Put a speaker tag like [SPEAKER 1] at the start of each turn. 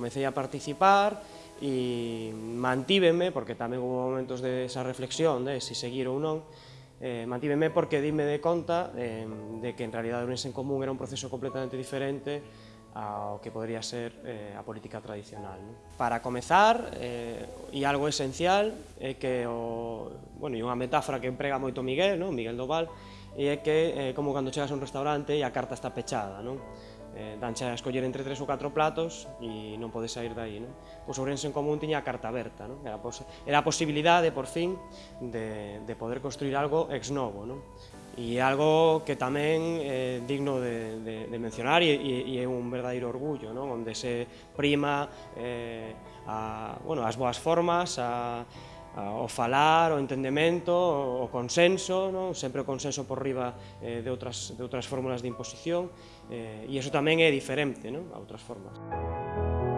[SPEAKER 1] comecei a participar e mantíveme, porque tamén hubo momentos de esa reflexión de se si seguir ou non, eh, mantíveme porque dime de conta eh, de que en realidad o en Común era un proceso completamente diferente ao que podría ser eh, a política tradicional. Non? Para comezar, eh, e algo esencial, é que, o, bueno, e unha metáfora que emprega moito Miguel, non? Miguel Doval, e é que eh, como cando chegas a un restaurante e a carta está pechada, non? eh, danche a escoller entre tres ou catro platos e non podes sair dai. Non? Pois Ourense en Común tiña a carta aberta, non? Era, pos era a posibilidade, por fin, de, de poder construir algo ex novo. Non? E algo que tamén é eh, digno de, de, de mencionar e, e, e é un verdadeiro orgullo, non? onde se prima eh, a, bueno, as boas formas, a, o falar, o entendemento, o, consenso, non? sempre o consenso por riba eh, de, outras, de outras fórmulas de imposición, eh, e iso tamén é diferente non? a outras formas. Música